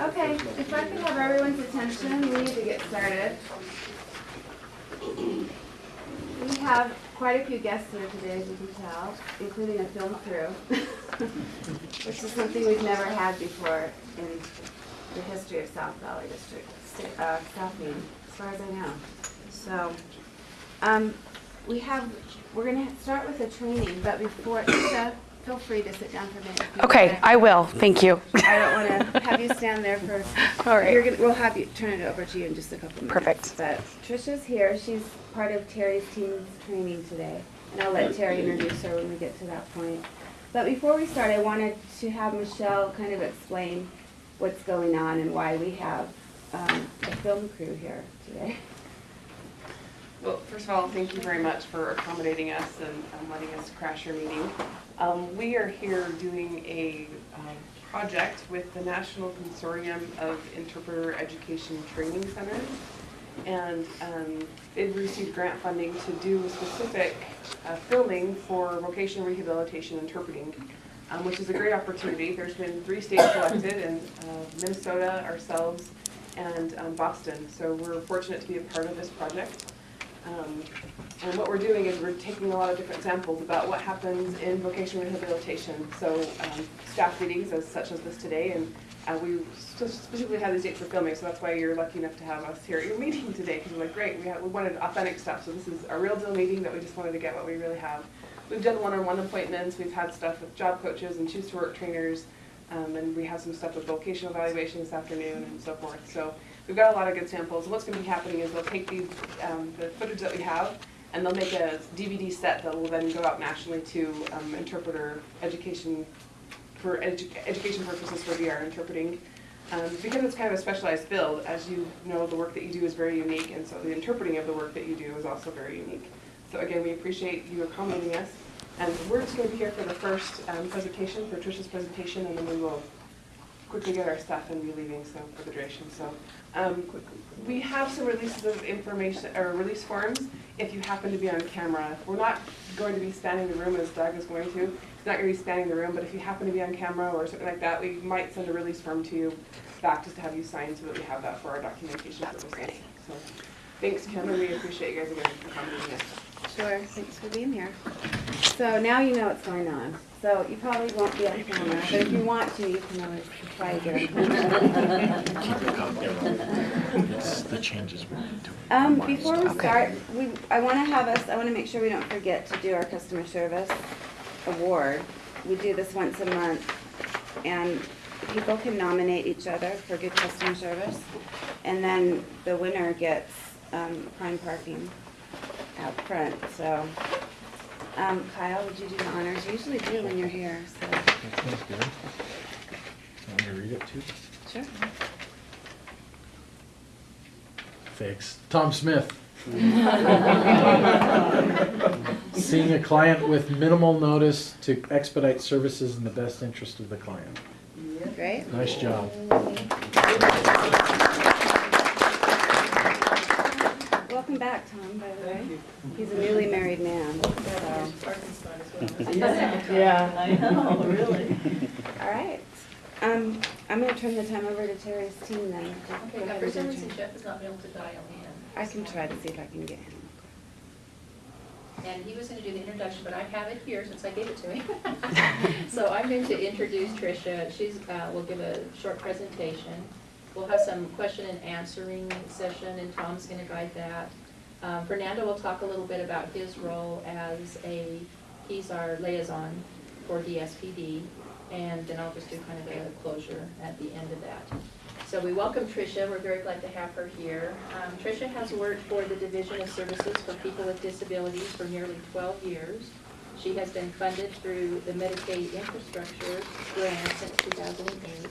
Okay, if I could have everyone's attention, we need to get started. We have quite a few guests here today, as you can tell, including a film crew, which is something we've never had before in the history of South Valley District, uh, South as far as I know. So, um, we have, we're gonna start with a training, but before, feel free to sit down for a minute. Okay. I will, thank you. I don't want to have you stand there for, All right. you're gonna, we'll have you, turn it over to you in just a couple minutes. Perfect. But Tricia's here, she's part of Terry's team's training today, and I'll let Terry introduce her when we get to that point. But before we start, I wanted to have Michelle kind of explain what's going on and why we have um, a film crew here today. Well, first of all, thank you very much for accommodating us and um, letting us crash your meeting. Um, We are here doing a um, project with the National Consortium of Interpreter Education Training Centers. And um, they've received grant funding to do specific uh, filming for vocational rehabilitation interpreting, um, which is a great opportunity. There's been three states selected, in uh, Minnesota, ourselves, and um, Boston. So we're fortunate to be a part of this project. Um, And what we're doing is we're taking a lot of different samples about what happens in vocational rehabilitation. So um, staff meetings as such as this today, and uh, we specifically had these dates for filming, so that's why you're lucky enough to have us here at your meeting today, because we're like, great, we had, we wanted authentic stuff, so this is a real deal meeting that we just wanted to get what we really have. We've done one-on-one appointments, we've had stuff with job coaches and choose to work trainers, um, and we have some stuff with vocational evaluation this afternoon and so forth. So we've got a lot of good samples. And what's going to be happening is they'll take these, um, the footage that we have, and they'll make a DVD set that will then go out nationally to um, interpreter education, for edu- education purposes for VR interpreting. Um, because it's kind of a specialized field, as you know, the work that you do is very unique, and so the interpreting of the work that you do is also very unique. So again, we appreciate you accommodating us. And we're just going to be here for the first um, presentation, for Tricia's presentation, and then we will quickly get our stuff and be leaving, so for the duration, so. um, We have some releases of information, or release forms, if you happen to be on camera. We're not going to be spanning the room as Doug is going to. He's not going to be spanning the room, but if you happen to be on camera or something like that, we might send a release form to you back just to have you sign so that we have that for our documentation That's purposes. So, Thanks, Kim, and we appreciate you guys again for us. Sure, thanks for being here. So now you know what's going on. So you probably won't be on camera, but if you want to, you can always try to get on. It's the changes we're doing. Um, before we start, we, I wanna have us, I wanna make sure we don't forget to do our customer service award. We do this once a month, and people can nominate each other for good customer service. And then the winner gets, um, prime parking out front, so. Um, Kyle, would you do the honors? You usually do when you're here, so, That sounds good. Want me to read it too? sure. Thanks. Tom Smith. Seeing a client with minimal notice to expedite services in the best interest of the client. Great. Nice job. Welcome back, Tom, by the way. He's a newly married man, so. Yeah, I know, really. All right. Um, I'm gonna turn the time over to Terry's team then. Okay, now for some reason. Jeff has not been able to dial in. I can try to see if I can get him. And he was gonna do the introduction, but I have it here since I gave it to him. So I'm going to introduce Tricia. She's, uh, will give a short presentation. We'll have some question and answering session, and Tom's gonna guide that. Um, Fernando will talk a little bit about his role as a, he's our liaison for DSPD, and then I'll just do kind of a closure at the end of that. So we welcome Tricia, we're very glad to have her here. Um, Tricia has worked for the Division of Services for People with Disabilities for nearly 12 years. She has been funded through the Medicaid Infrastructure Grant since 2008,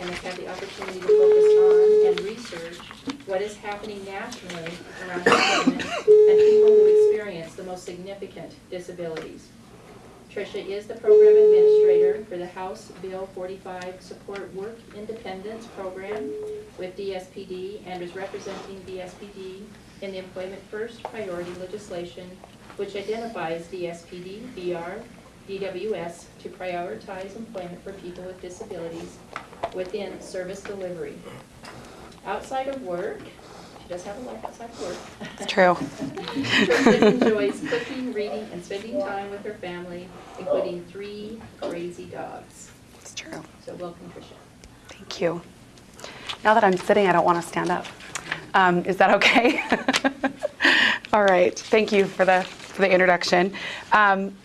and has had the opportunity to focus on and research what is happening nationally around employment and people who experience the most significant disabilities. Tricia is the program administrator for the House Bill 45 Support Work Independence Program with DSPD and is representing DSPD in the Employment First Priority legislation, which identifies DSPD, VR, DWS to prioritize employment for people with disabilities within service delivery. Outside of work, she does have a life outside of work. It's true. Tricia enjoys cooking, reading, and spending time with her family, including three crazy dogs. It's true. So welcome, Tricia. Thank you. Now that I'm sitting, I don't want to stand up. Um, is that okay? All right. Thank you for the for the introduction. Um,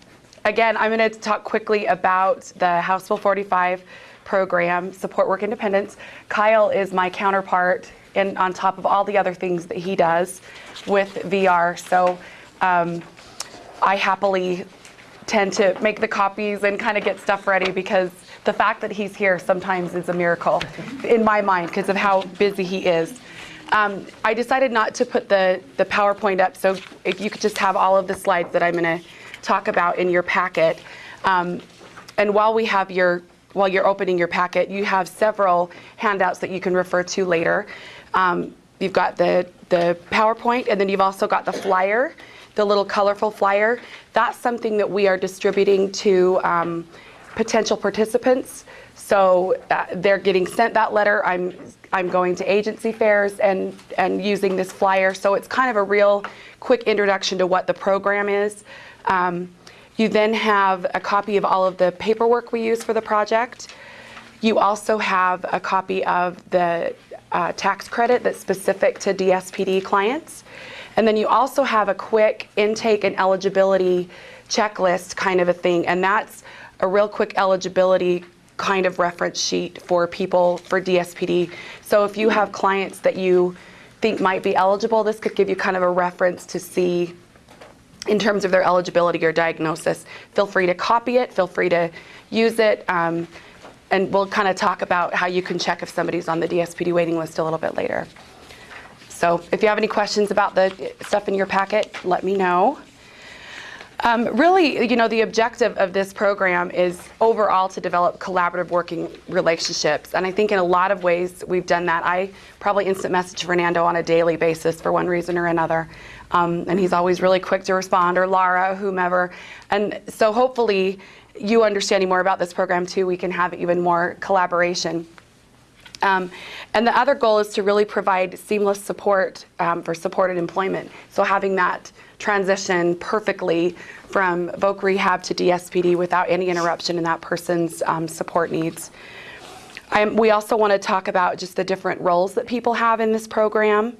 again, I'm going to talk quickly about the House Bill 45 program, Support Work Independence. Kyle is my counterpart, and on top of all the other things that he does with VR. So. Um, I happily tend to make the copies and kind of get stuff ready because the fact that he's here sometimes is a miracle in my mind because of how busy he is. Um, I decided not to put the, the PowerPoint up, so if you could just have all of the slides that I'm going to talk about in your packet. Um, and while we have your, while you're opening your packet, you have several handouts that you can refer to later. Um, you've got the, the PowerPoint, and then you've also got the flyer, the little colorful flyer. That's something that we are distributing to um, potential participants. So uh, they're getting sent that letter. I'm I'm going to agency fairs and and using this flyer. So it's kind of a real quick introduction to what the program is. Um, you then have a copy of all of the paperwork we use for the project. You also have a copy of the uh, tax credit that's specific to DSPD clients. And then you also have a quick intake and eligibility checklist kind of a thing. And that's a real quick eligibility kind of reference sheet for people for DSPD. So if you have clients that you think might be eligible, this could give you kind of a reference to see in terms of their eligibility or diagnosis. Feel free to copy it, feel free to use it, um, and we'll kind of talk about how you can check if somebody's on the DSPD waiting list a little bit later. So if you have any questions about the stuff in your packet, let me know. Um, really, you know, the objective of this program is overall to develop collaborative working relationships. And I think in a lot of ways we've done that. I probably instant message Fernando on a daily basis for one reason or another. Um, and he's always really quick to respond, or Lara, whomever. And so hopefully you understanding more about this program too, we can have even more collaboration. Um, and the other goal is to really provide seamless support um, for supported employment. So having that transition perfectly from voc rehab to DSPD without any interruption in that person's um, support needs. Um, we also want to talk about just the different roles that people have in this program.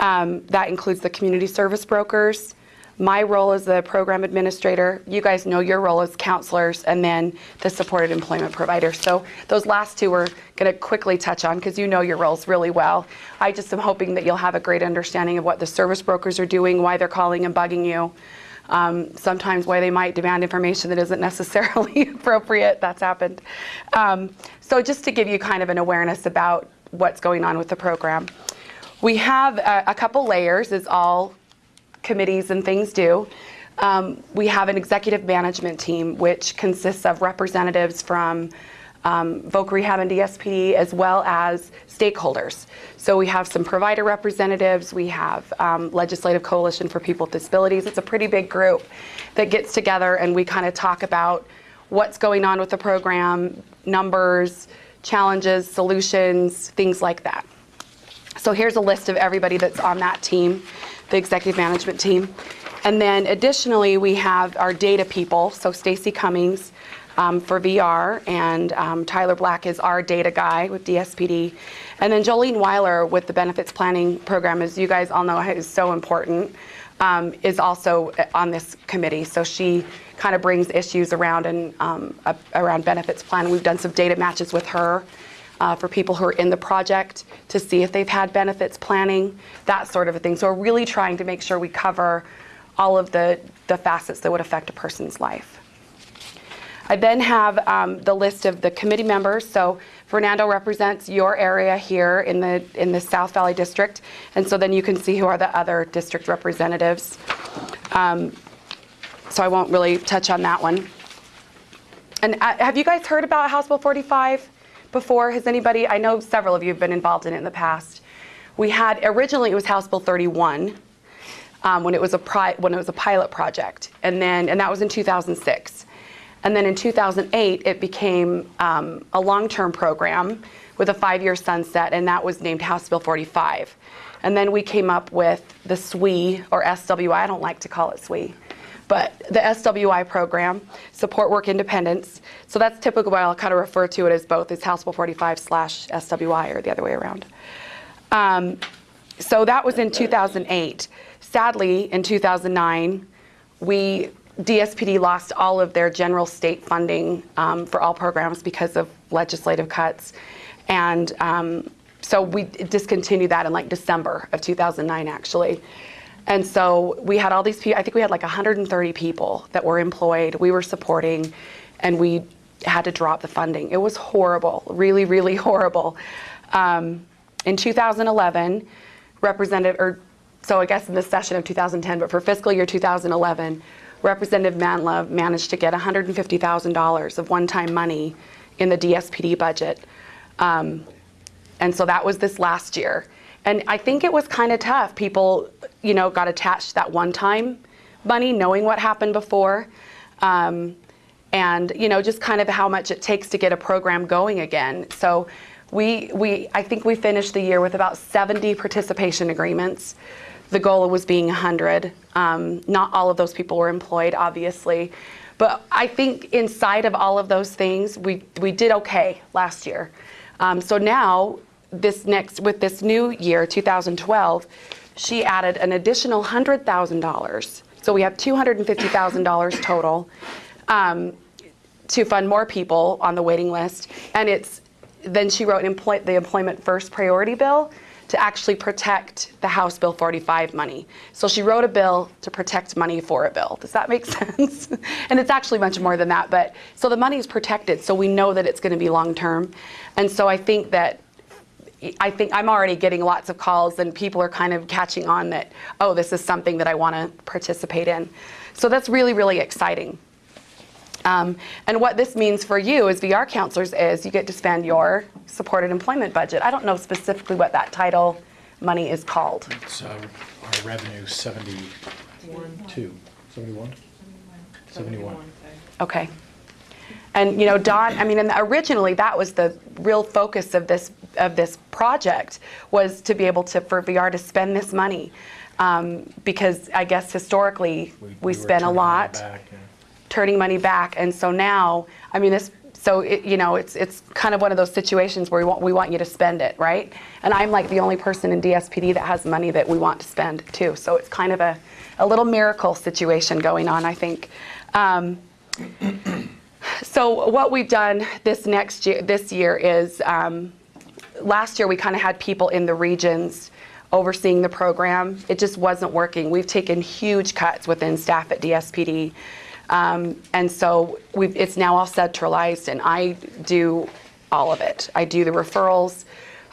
Um, that includes the community service brokers, my role as the program administrator, you guys know your role as counselors, and then the supported employment provider. So those last two we're going to quickly touch on because you know your roles really well. I just am hoping that you'll have a great understanding of what the service brokers are doing, why they're calling and bugging you. Um, sometimes why they might demand information that isn't necessarily appropriate. That's happened. Um, so just to give you kind of an awareness about what's going on with the program. We have a, a couple layers, is all committees and things do. Um, we have an executive management team which consists of representatives from um, Voc Rehab and DSPD as well as stakeholders. So we have some provider representatives, we have um, Legislative Coalition for People with Disabilities. It's a pretty big group that gets together and we kind of talk about what's going on with the program, numbers, challenges, solutions, things like that. So here's a list of everybody that's on that team the executive management team. And then additionally, we have our data people. So Stacy Cummings um, for VR, and um, Tyler Black is our data guy with DSPD. And then Jolene Weiler with the benefits planning program, as you guys all know, is so important, um, is also on this committee. So she kind of brings issues around and um, around benefits planning. We've done some data matches with her uh, for people who are in the project to see if they've had benefits planning, that sort of a thing. So we're really trying to make sure we cover all of the, the facets that would affect a person's life. I then have um, the list of the committee members. So Fernando represents your area here in the in the South Valley District, and so then you can see who are the other district representatives. Um, so I won't really touch on that one. And uh, have you guys heard about House Bill 45? Before? Has anybody, I know several of you have been involved in it in the past. We had, originally it was House Bill 31 um, when, it was a pri- when it was a pilot project. And then, and that was in 2006. And then in 2008, it became um, a long-term program with a five-year sunset, and that was named House Bill 45. And then we came up with the SWE, or SWI, I don't like to call it SWE, but the SWI program, Support Work Independence. So that's typically I'll kind of refer to it as both, as House Bill 45 slash SWI, or the other way around. Um, so that was in 2008. Sadly, in 2009, we DSPD lost all of their general state funding um, for all programs because of legislative cuts, and um, so we discontinued that in like December of 2009, actually. And so we had all these people. I think we had like 130 people that were employed. We were supporting, and we had to drop the funding. It was horrible, really, really horrible. Um, in 2011, Representative, or so I guess in the session of 2010, but for fiscal year 2011, Representative Manlove managed to get $150,000 of one-time money in the DSPD budget. Um, and so that was this last year. And I think it was kind of tough. People, you know, got attached that one-time money, knowing what happened before. Um, and, you know, just kind of how much it takes to get a program going again. So we, we, I think we finished the year with about 70 participation agreements. The goal was being 100. Um, not all of those people were employed, obviously. But I think inside of all of those things, we, we did okay last year. Um, so now, this next, with this new year, 2012, she added an additional $100,000. So we have $250,000 total um, to fund more people on the waiting list. And it's, then she wrote employ, the Employment First Priority Bill to actually protect the House Bill 45 money. So she wrote a bill to protect money for a bill. Does that make sense? and it's actually much more than that. But so the money is protected, so we know that it's going to be long term. And so I think that I think I'm already getting lots of calls, and people are kind of catching on that, oh, this is something that I want to participate in. So that's really, really exciting. Um, and what this means for you as VR counselors is you get to spend your supported employment budget. I don't know specifically what that title money is called. It's uh, our revenue 72, 71? 71. Okay. And you know, Don, I mean, and originally that was the real focus of this of this project was to be able to for VR to spend this money um, because I guess historically we, were spent a lot that back, yeah. turning money back, and so now, I mean, this. So it, you know, it's it's kind of one of those situations where we want we want you to spend it, right? And I'm like the only person in DSPD that has money that we want to spend too. So it's kind of a, a little miracle situation going on, I think. Um, so what we've done this next year, this year is, um, last year we kind of had people in the regions overseeing the program. It just wasn't working. We've taken huge cuts within staff at DSPD. Um, and so it's now all centralized and I do all of it. I do the referrals,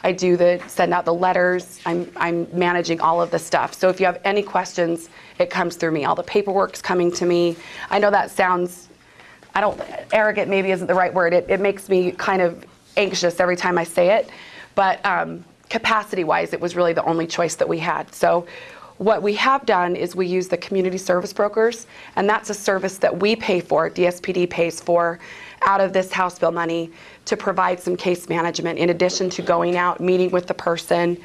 I do the, send out the letters, I'm, I'm managing all of the stuff. So if you have any questions, it comes through me. All the paperwork's coming to me. I know that sounds I don't, arrogant maybe isn't the right word. It, it makes me kind of anxious every time I say it. But um, capacity wise, it was really the only choice that we had. So what we have done is we use the community service brokers, and that's a service that we pay for, DSPD pays for, out of this House bill money to provide some case management in addition to going out, meeting with the person,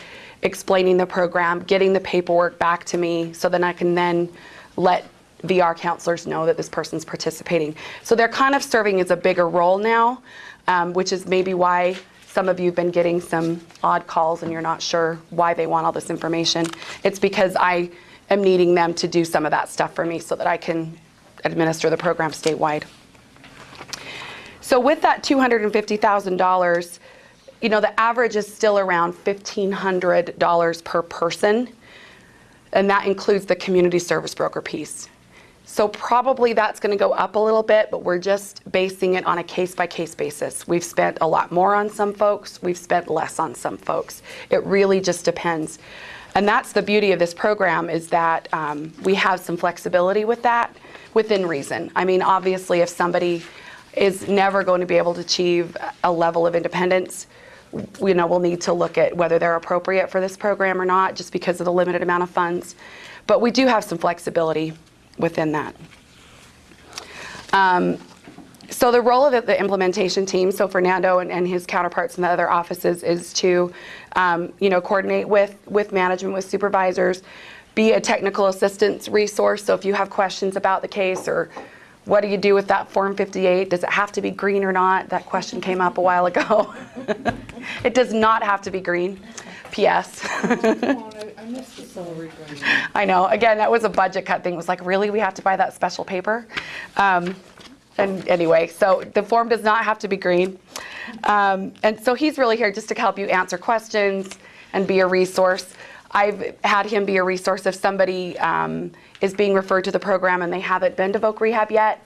explaining the program, getting the paperwork back to me so then I can then let VR counselors know that this person's participating. So they're kind of serving as a bigger role now, um, which is maybe why some of you have been getting some odd calls and you're not sure why they want all this information. It's because I am needing them to do some of that stuff for me so that I can administer the program statewide. So with that $250,000, you know, the average is still around $1,500 per person, and that includes the community service broker piece. So probably that's going to go up a little bit, but we're just basing it on a case-by-case basis. We've spent a lot more on some folks, we've spent less on some folks. It really just depends. And that's the beauty of this program is that um, we have some flexibility with that within reason. I mean, obviously, if somebody is never going to be able to achieve a level of independence, you know, we'll need to look at whether they're appropriate for this program or not, just because of the limited amount of funds. But we do have some flexibility within that. Um, so the role of the, implementation team, so Fernando and, and his counterparts in the other offices is to, um, you know, coordinate with, with management, with supervisors, be a technical assistance resource. So if you have questions about the case or what do you do with that Form 58? Does it have to be green or not? That question came up a while ago. it does not have to be green. P.S. I know. Again, that was a budget cut thing. It was like, really, we have to buy that special paper? Um, and anyway, so the form does not have to be green. Um, and so he's really here just to help you answer questions and be a resource. I've had him be a resource if somebody um, is being referred to the program and they haven't been to Voc Rehab yet.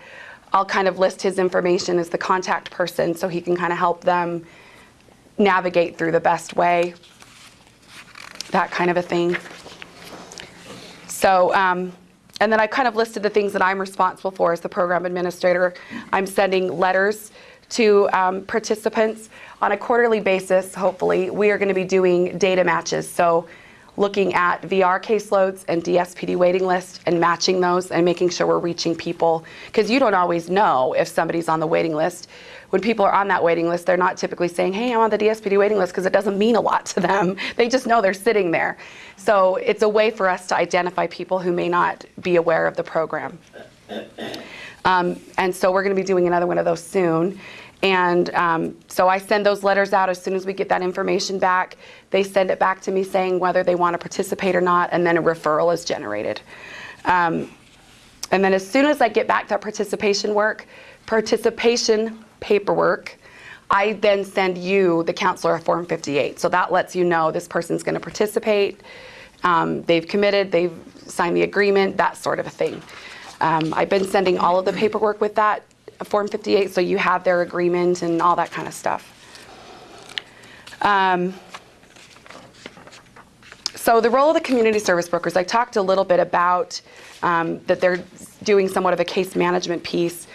I'll kind of list his information as the contact person so he can kind of help them navigate through the best way, that kind of a thing. So, um, and then I kind of listed the things that I'm responsible for as the program administrator. I'm sending letters to um, participants on a quarterly basis, hopefully. We are going to be doing data matches. So, looking at VR caseloads and DSPD waiting lists and matching those and making sure we're reaching people. Because you don't always know if somebody's on the waiting list. When people are on that waiting list, they're not typically saying, hey, I'm on the DSPD waiting list because it doesn't mean a lot to them. They just know they're sitting there. So it's a way for us to identify people who may not be aware of the program. Um, and so we're going to be doing another one of those soon. And um, so I send those letters out as soon as we get that information back. They send it back to me saying whether they want to participate or not, and then a referral is generated. Um, and then as soon as I get back that participation work, participation paperwork, I then send you, the counselor, Form 58. So that lets you know this person's going to participate, um, they've committed, they've signed the agreement, that sort of a thing. Um, I've been sending all of the paperwork with that Form 58, so you have their agreement and all that kind of stuff. Um, so the role of the community service brokers, I talked a little bit about um, that they're doing somewhat of a case management piece.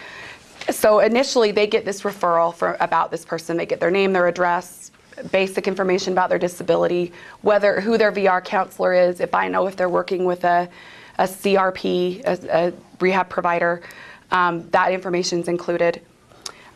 So initially, they get this referral for, about this person. They get their name, their address, basic information about their disability, whether who their VR counselor is, if I know if they're working with a, a CRP, a, a rehab provider, um, that information is included.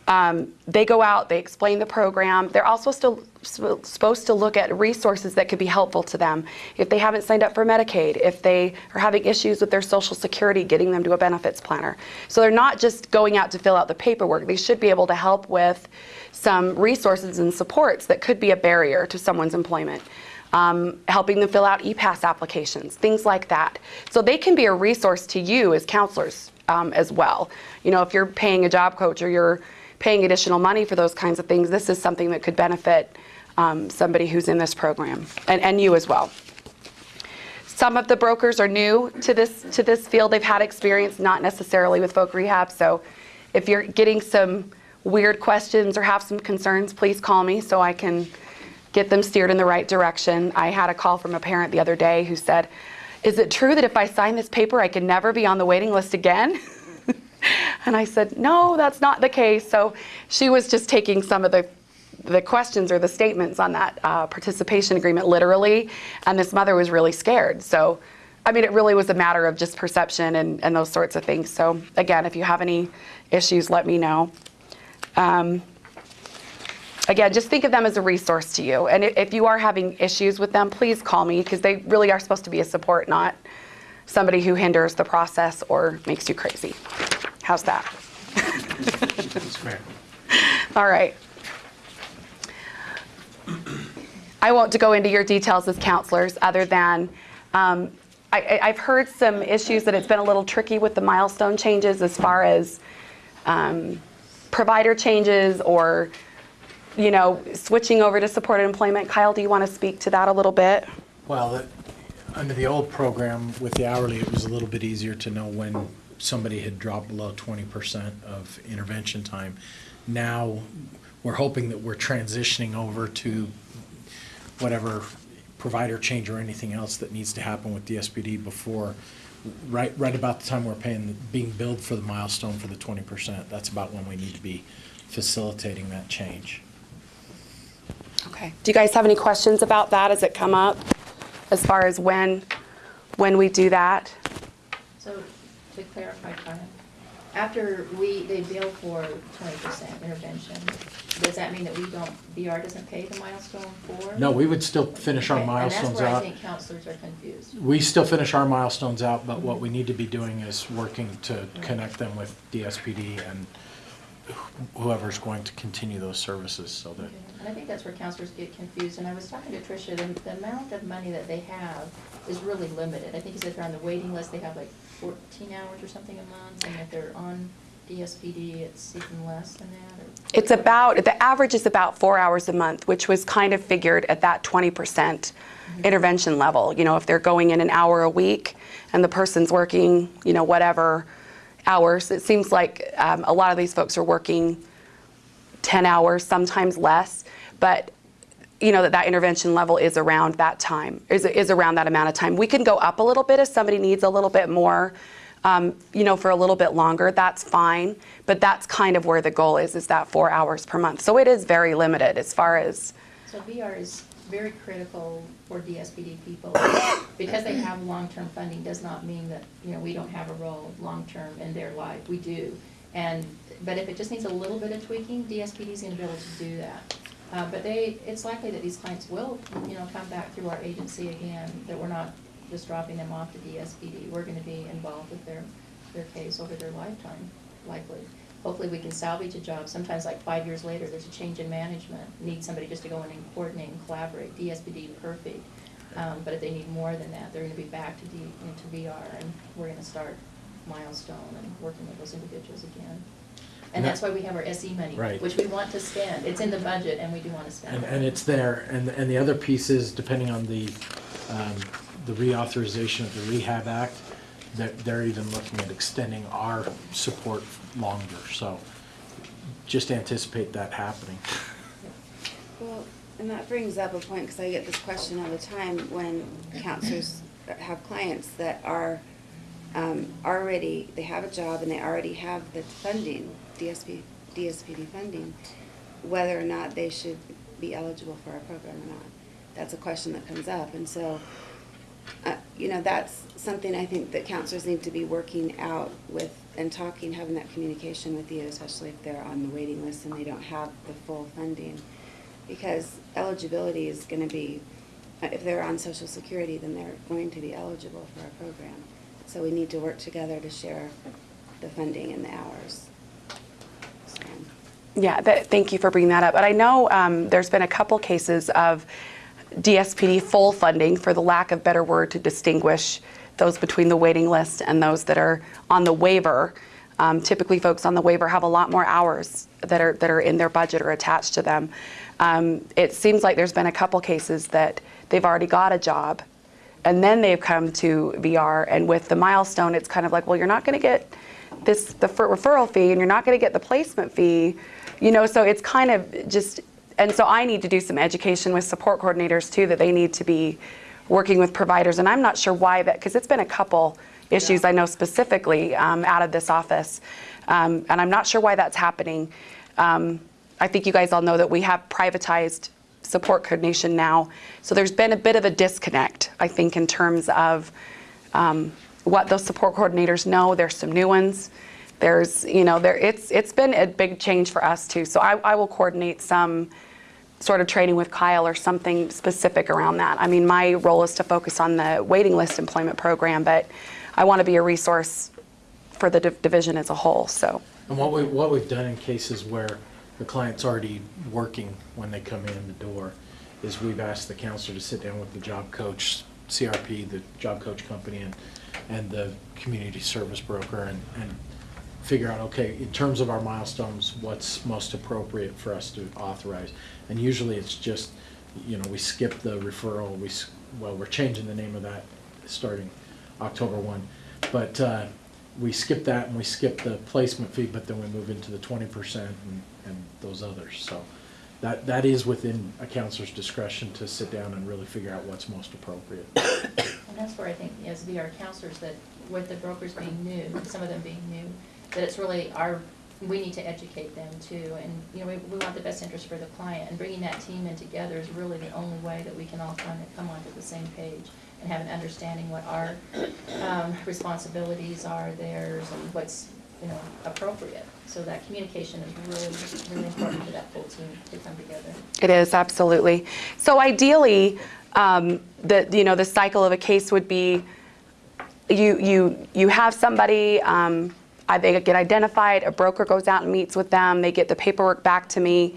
Um, they go out, they explain the program. They're also still sp- supposed to look at resources that could be helpful to them. If they haven't signed up for Medicaid, if they are having issues with their Social Security, getting them to a benefits planner. So they're not just going out to fill out the paperwork. They should be able to help with some resources and supports that could be a barrier to someone's employment. Um, helping them fill out e-pass applications, things like that. So they can be a resource to you as counselors um, as well. You know, if you're paying a job coach or you're paying additional money for those kinds of things, this is something that could benefit um, somebody who's in this program, and, and you as well. Some of the brokers are new to this to this field. They've had experience, not necessarily with voc rehab. So, if you're getting some weird questions or have some concerns, please call me so I can get them steered in the right direction. I had a call from a parent the other day who said, "Is it true that if I sign this paper, I can never be on the waiting list again?" And I said, no, that's not the case. So she was just taking some of the, the questions or the statements on that uh, participation agreement literally. And this mother was really scared. So, I mean, it really was a matter of just perception and, and those sorts of things. So, again, if you have any issues, let me know. Um, again, just think of them as a resource to you. And if you are having issues with them, please call me because they really are supposed to be a support, not somebody who hinders the process or makes you crazy. How's that? All right. I won't go into your details as counselors, other than um, I, I've heard some issues that it's been a little tricky with the milestone changes as far as um, provider changes or, you know, switching over to supported employment. Kyle, do you want to speak to that a little bit? Well, under the old program with the hourly, it was a little bit easier to know when somebody had dropped below twenty percent of intervention time. Now, we're hoping that we're transitioning over to whatever provider change or anything else that needs to happen with DSPD before, right, right about the time we're paying, being billed for the milestone for the twenty percent. That's about when we need to be facilitating that change. Okay. Do you guys have any questions about that as it come up? As far as when, when we do that? So to clarify, Kyle, After we, they bill for twenty percent intervention, does that mean that we don't, VR doesn't pay the milestone for? No, we would still finish our Okay, milestones And that's where I out. think counselors are confused. We still finish our milestones out, but what we need to be doing is working to connect them with DSPD and wh- whoever's going to continue those services so that, And I think that's where counselors get confused, and I was talking to Tricia, the, the amount of money that they have is really limited. I think he said they're on the waiting list, they have like fourteen hours or something a month, and if they're on DSPD, it's even less than that, or? It's about, the average is about four hours a month, which was kind of figured at that 20% intervention level. You know, if they're going in an hour a week and the person's working, you know, whatever hours, it seems like um, a lot of these folks are working 10 hours, sometimes less, but you know, that that intervention level is around that time, is, is around that amount of time. We can go up a little bit if somebody needs a little bit more, um, you know, for a little bit longer, that's fine. But that's kind of where the goal is, is that four hours per month. So it is very limited as far as, So VR is very critical for DSPD people. Because they have long-term funding does not mean that, you know, we don't have a role long-term in their life. We do. And, but if it just needs a little bit of tweaking, DSPD is gonna be able to do that. Uh, but they, it's likely that these clients will, you know, come back through our agency again, that we're not just dropping them off to DSPD. We're gonna be involved with their, their case over their lifetime, likely. Hopefully, we can salvage a job. Sometimes like five years later, there's a change in management, need somebody just to go in and coordinate and collaborate. DSPD, perfect. Um, but if they need more than that, they're gonna be back to D, into VR, and we're gonna start milestone and working with those individuals again. And that's why we have our SE money, Right. which we want to spend. It's in the budget, and we do wanna spend and, it. and it's there. And, and the other piece is, depending on the, um, the reauthorization of the Rehab Act, they're, they're even looking at extending our support longer. So just anticipate that happening. Well, and that brings up a point, because I get this question all the time when counselors have clients that are um, already, they have a job and they already have the funding, DSP, DSPD funding, whether or not they should be eligible for our program or not. That's a question that comes up, and so, uh, you know, that's something I think that counselors need to be working out with and talking, having that communication with you, especially if they're on the waiting list and they don't have the full funding. Because eligibility is gonna be, uh, if they're on social security, then they're going to be eligible for our program. So we need to work together to share the funding and the hours. So, yeah, that, thank you for bringing that up. But I know um, there's been a couple cases of DSPD full funding, for the lack of better word to distinguish those between the waiting list and those that are on the waiver. Um, typically, folks on the waiver have a lot more hours that are that are in their budget or attached to them. Um, it seems like there's been a couple cases that they've already got a job, and then they've come to VR, and with the milestone, it's kind of like, well, you're not going to get this the fer- referral fee, and you're not going to get the placement fee, you know. So it's kind of just, and so I need to do some education with support coordinators too, that they need to be working with providers, and I'm not sure why that, because it's been a couple issues I know specifically um, out of this office, um, and I'm not sure why that's happening. Um, I think you guys all know that we have privatized support coordination now, so there's been a bit of a disconnect, I think, in terms of um, what those support coordinators know. There's some new ones. There's, you know, there it's it's been a big change for us too. So I, I will coordinate some sort of training with Kyle or something specific around that. I mean, my role is to focus on the waiting list employment program, but I want to be a resource for the div- division as a whole. So And what we, what we've done in cases where the client's already working when they come in the door is we've asked the counselor to sit down with the job coach, CRP, the job coach company, and, and the community service broker and, and figure out, okay, in terms of our milestones, what's most appropriate for us to authorize? And usually it's just, you know, we skip the referral, we, well, we're changing the name of that starting October one. But, uh, we skip that and we skip the placement fee, but then we move into the twenty percent and, and those others, so. That, that is within a counselor's discretion to sit down and really figure out what's most appropriate. And that's where I think, as VR counselors, that with the brokers being new, some of them being new, that it's really our, we need to educate them too. And, you know, we, we want the best interest for the client, and bringing that team in together is really the only way that we can all kind of come onto the same page and have an understanding what our um, responsibilities are, theirs, and what's you know, appropriate. So that communication is really, really important for that full team to come together. It is, absolutely. So ideally, um, the, you know, the cycle of a case would be you, you, you have somebody, um, they get identified, a broker goes out and meets with them, they get the paperwork back to me.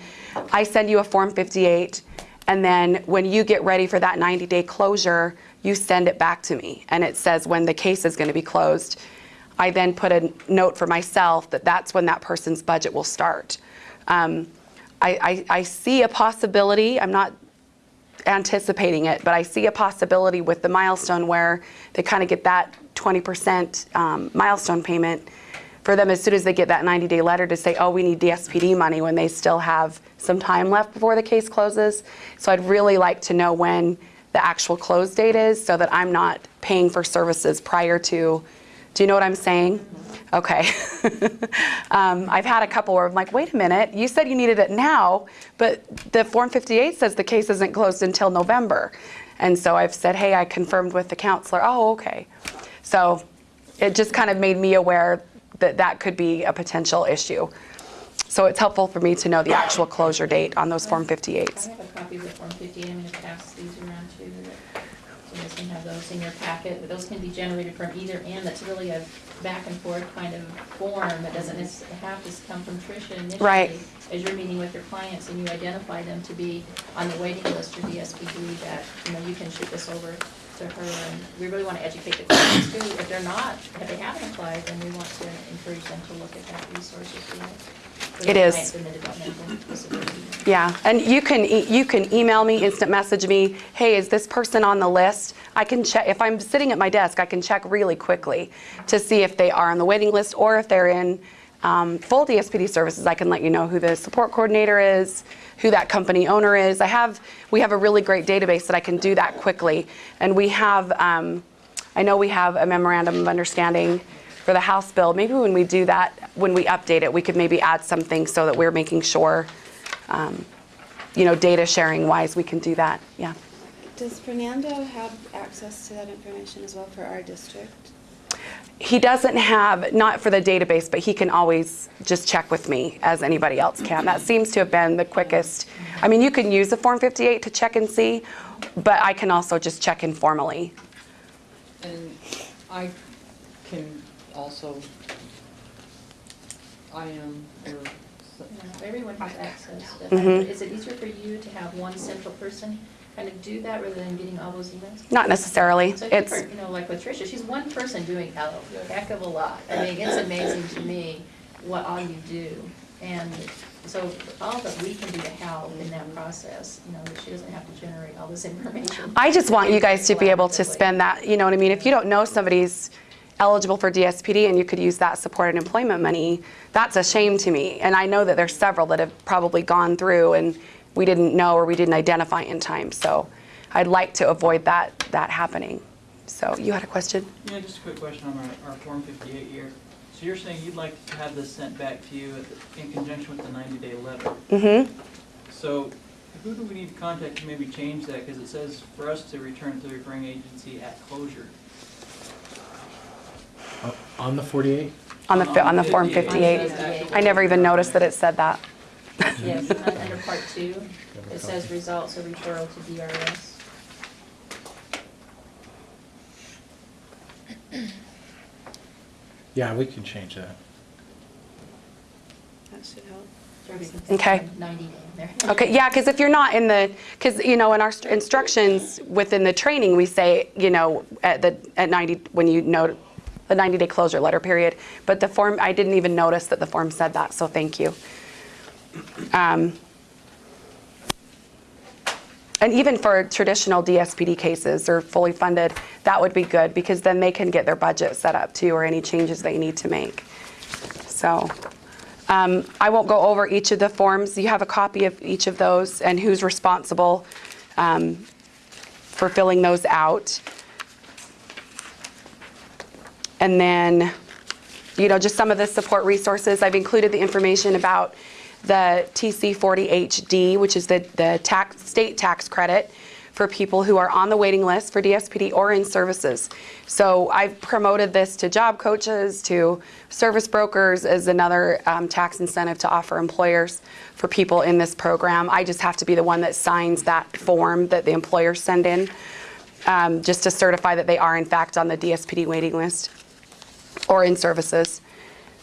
I send you a Form 58, and then when you get ready for that 90-day closure, you send it back to me, and it says when the case is going to be closed. I then put a note for myself that that's when that person's budget will start. Um, I, I, I see a possibility, I'm not anticipating it, but I see a possibility with the milestone where they kind of get that 20% um, milestone payment for them as soon as they get that 90-day letter to say, oh, we need DSPD money when they still have some time left before the case closes. So I'd really like to know when the actual close date is so that I'm not paying for services prior to, do you know what I'm saying? Okay. um, I've had a couple where I'm like, wait a minute, you said you needed it now, but the Form 58 says the case isn't closed until November. And so I've said, hey, I confirmed with the counselor. Oh, okay. So it just kind of made me aware that that could be a potential issue. So it's helpful for me to know the actual closure date on those Form I 58s. have a copy of the Form 58, I'm going to pass these around too. that- So you guys can have those in your packet, but those can be generated from either end. That's really a back and forth kind of form that doesn't have to come from Tricia initially. Right. As you're meeting with your clients and you identify them to be on the waiting list for DSPD, that, you know, you can shoot this over to her. And we really want to educate the clients too. If they're not, if they haven't applied, then we want to encourage them to look at that resource if you like. It is. clients in the developmental disability. Yeah, and you can, e- you can email me, instant message me, hey, is this person on the list? I can check, if I'm sitting at my desk, I can check really quickly to see if they are on the waiting list or if they're in um, full DSPD services. I can let you know who the support coordinator is, who that company owner is. I have, we have a really great database that I can do that quickly. And we have, um, I know we have a memorandum of understanding for the House bill. Maybe when we do that, when we update it, we could maybe add something so that we're making sure um, you know, data sharing wise, we can do that, yeah. Does Fernando have access to that information as well for our district? He doesn't have, not for the database, but he can always just check with me as anybody else can. That seems to have been the quickest. I mean, you can use the Form 58 to check and see, but I can also just check informally. And I can also, I am, or, Yeah, Everyone has access. to that. Mhm. Is it easier for you to have one central person kind of do that rather than getting all those emails? Not necessarily. So I think It's, for, you know, like with Tricia, she's one person doing a heck of a lot. I mean, it's amazing to me what all you do. And so all that we can do to help in that process, you know, that she doesn't have to generate all this information. I just want you guys to be able to spend that, you know what I mean? If you don't know somebody's eligible for DSPD and you could use that supported employment money, that's a shame to me. And I know that there's several that have probably gone through and we didn't know or we didn't identify in time. So I'd like to avoid that, that happening. So you had a question? Yeah, just a quick question on our, our Form 58 here. So you're saying you'd like to have this sent back to you at the- in conjunction with the 90-day letter. Mm-hmm. So who do we need to contact to maybe change that? Because it says for us to return to the referring agency at closure. Uh, On the 48? On the, fi- on the Form 58. 58. I never even noticed that it said that. Yes, under part two, it says results of referral to DRS. Yeah, we can change that. That should help. So we can put Okay. Ninety day in there. Okay, yeah, because if you're not in the, because, you know, in our instructions within the training, we say, you know, at the, at 90, when you know, the 90-day closure letter period. But the form, I didn't even notice that the form said that, so thank you. Um, And even for traditional DSPD cases or fully funded, that would be good, because then they can get their budget set up too, or any changes they need to make. So, um, I won't go over each of the forms. You have a copy of each of those and who's responsible um, for filling those out. And then, you know, just some of the support resources. I've included the information about the TC40HD, which is the, the tax, state tax credit for people who are on the waiting list for DSPD or in services. So I've promoted this to job coaches, to service brokers as another um, tax incentive to offer employers for people in this program. I just have to be the one that signs that form that the employers send in, um, just to certify that they are in fact on the DSPD waiting list or in services.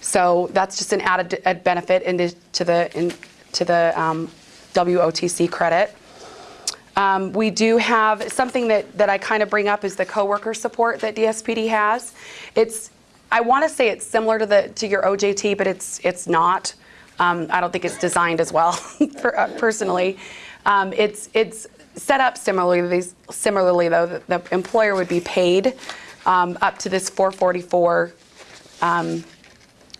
So that's just an added benefit into to the into the um, WOTC credit. Um, we do have something that, that I kind of bring up is the coworker support that DSPD has. It's I want to say it's similar to the to your OJT, but it's it's not. Um, I don't think it's designed as well, for, uh, personally. Um, it's it's set up similarly. Similarly, though, the, the employer would be paid um, up to this 444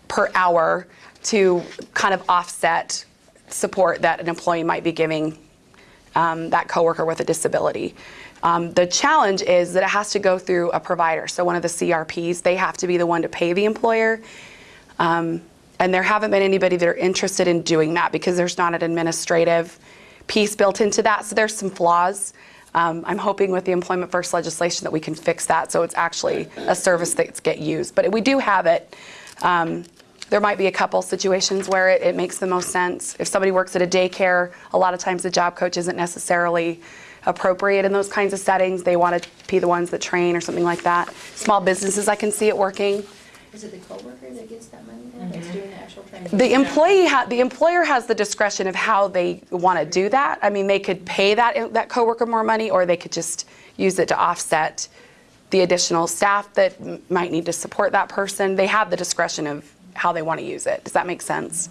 per hour to kind of offset support that an employee might be giving um, that coworker with a disability. Um, the challenge is that it has to go through a provider. So one of the CRPs, they have to be the one to pay the employer. Um, and there haven't been anybody that are interested in doing that because there's not an administrative piece built into that. So there's some flaws. Um, I'm hoping with the Employment First legislation that we can fix that so it's actually a service that's get used. But we do have it. Um, there might be a couple situations where it, it makes the most sense. If somebody works at a daycare, a lot of times the job coach isn't necessarily appropriate in those kinds of settings. They want to be the ones that train or something like that. Small businesses, I can see it working. Is it the coworker that gets that money then, that's doing the actual training? The employee, ha- the employer has the discretion of how they want to do that. I mean, they could pay that, that coworker more money, or they could just use it to offset the additional staff that m- might need to support that person. They have the discretion of how they want to use it. Does that make sense?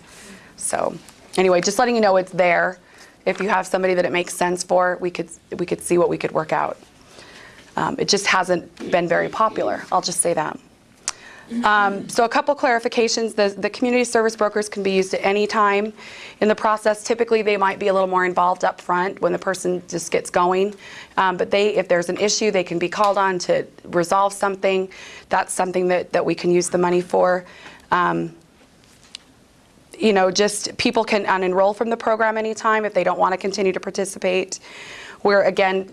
So, anyway, just letting you know it's there. If you have somebody that it makes sense for, we could, we could see what we could work out. Um, It just hasn't been very popular, I'll just say that. Um, So a couple clarifications, the, the community service brokers can be used at any time in the process. Typically, they might be a little more involved up front when the person just gets going. Um, But they, if there's an issue, they can be called on to resolve something. That's something that, that we can use the money for. Um, You know, just, people can unenroll from the program anytime if they don't want to continue to participate. We're, again,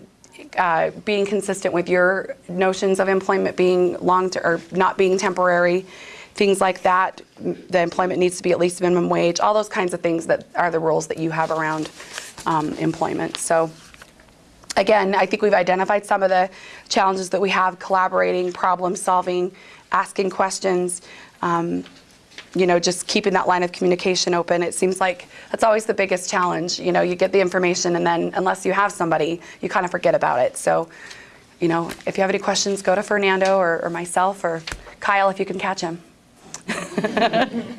uh, being consistent with your notions of employment being long, or not being temporary, things like that. The employment needs to be at least minimum wage, all those kinds of things that are the rules that you have around um, employment. So again, I think we've identified some of the challenges that we have, collaborating, problem solving, asking questions, um, you know, just keeping that line of communication open. It seems like that's always the biggest challenge. You know, you get the information and then unless you have somebody, you kind of forget about it. So, you know, if you have any questions, go to Fernando or, or myself or Kyle if you can catch him.